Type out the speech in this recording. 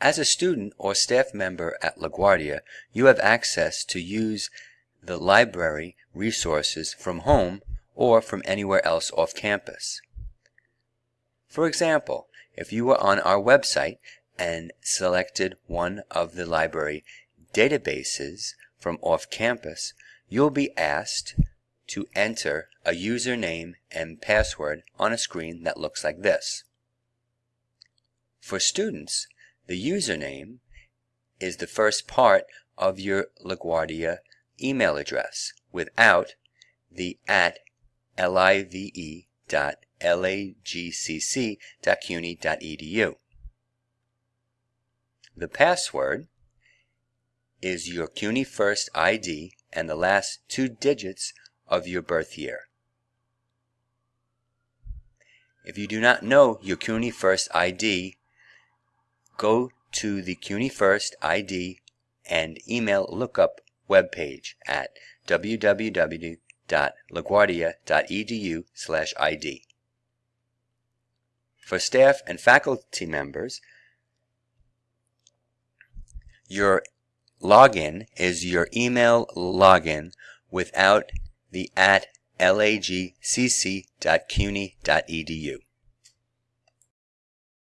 As a student or staff member at LaGuardia, you have access to use the library resources from home or from anywhere else off campus. For example, if you were on our website and selected one of the library databases from off campus, you'll be asked to enter a username and password on a screen that looks like this. For students, the username is the first part of your LaGuardia email address without the at live dot lagcc.cuny.edu. The password is your CUNY First ID and the last two digits of your birth year. If you do not know your CUNY First ID, go to the CUNY First ID and email lookup webpage at www.laguardia.edu slash ID. For staff and faculty members, your login is your email login without the at lagcc.cuny.edu.